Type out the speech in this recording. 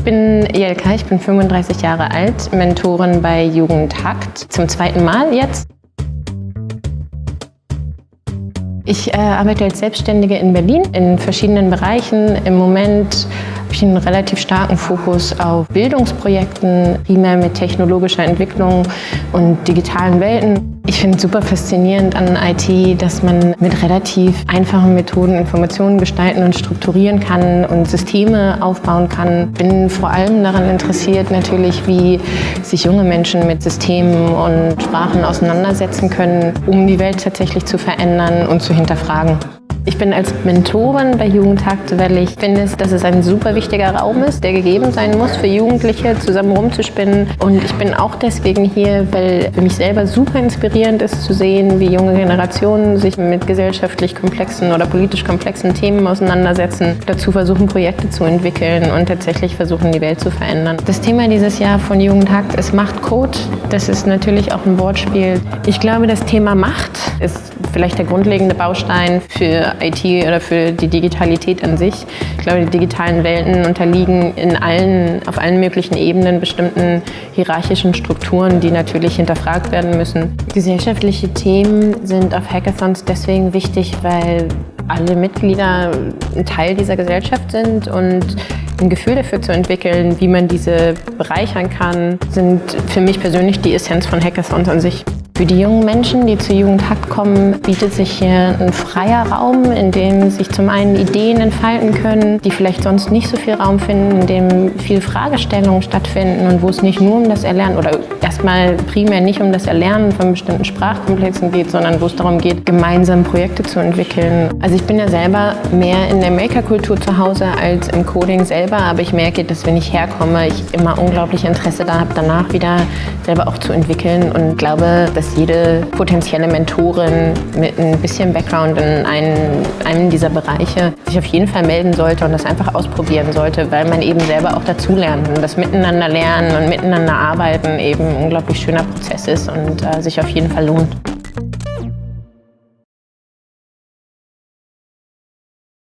Ich bin Jelka, ich bin 35 Jahre alt, Mentorin bei Jugendhakt, zum zweiten Mal jetzt. Ich äh, arbeite als Selbstständige in Berlin in verschiedenen Bereichen. Im Moment ich einen relativ starken Fokus auf Bildungsprojekten, primär mit technologischer Entwicklung und digitalen Welten. Ich finde es super faszinierend an IT, dass man mit relativ einfachen Methoden Informationen gestalten und strukturieren kann und Systeme aufbauen kann. Bin vor allem daran interessiert natürlich, wie sich junge Menschen mit Systemen und Sprachen auseinandersetzen können, um die Welt tatsächlich zu verändern und zu hinterfragen. Ich bin als Mentorin bei Jugendhakt, weil ich finde, dass es ein super wichtiger Raum ist, der gegeben sein muss für Jugendliche, zusammen rumzuspinnen. Und ich bin auch deswegen hier, weil für mich selber super inspirierend ist zu sehen, wie junge Generationen sich mit gesellschaftlich komplexen oder politisch komplexen Themen auseinandersetzen, dazu versuchen, Projekte zu entwickeln und tatsächlich versuchen, die Welt zu verändern. Das Thema dieses Jahr von Jugendhakt ist Machtcode. Das ist natürlich auch ein Wortspiel. Ich glaube, das Thema Macht ist vielleicht der grundlegende Baustein für IT oder für die Digitalität an sich. Ich glaube, die digitalen Welten unterliegen in allen, auf allen möglichen Ebenen bestimmten hierarchischen Strukturen, die natürlich hinterfragt werden müssen. Gesellschaftliche Themen sind auf Hackathons deswegen wichtig, weil alle Mitglieder ein Teil dieser Gesellschaft sind und ein Gefühl dafür zu entwickeln, wie man diese bereichern kann, sind für mich persönlich die Essenz von Hackathons an sich. Für die jungen Menschen, die zu Jugendhakt kommen, bietet sich hier ein freier Raum, in dem sich zum einen Ideen entfalten können, die vielleicht sonst nicht so viel Raum finden, in dem viel Fragestellungen stattfinden und wo es nicht nur um das Erlernen oder erstmal primär nicht um das Erlernen von bestimmten Sprachkomplexen geht, sondern wo es darum geht, gemeinsam Projekte zu entwickeln. Also ich bin ja selber mehr in der Maker-Kultur zu Hause als im Coding selber, aber ich merke, dass wenn ich herkomme, ich immer unglaublich Interesse da habe, danach wieder selber auch zu entwickeln und glaube, dass jede potenzielle Mentorin mit ein bisschen Background in einen, einem dieser Bereiche sich auf jeden Fall melden sollte und das einfach ausprobieren sollte, weil man eben selber auch dazulernt und das Miteinander lernen und miteinander arbeiten eben unglaublich schöner Prozess ist und äh, sich auf jeden Fall lohnt.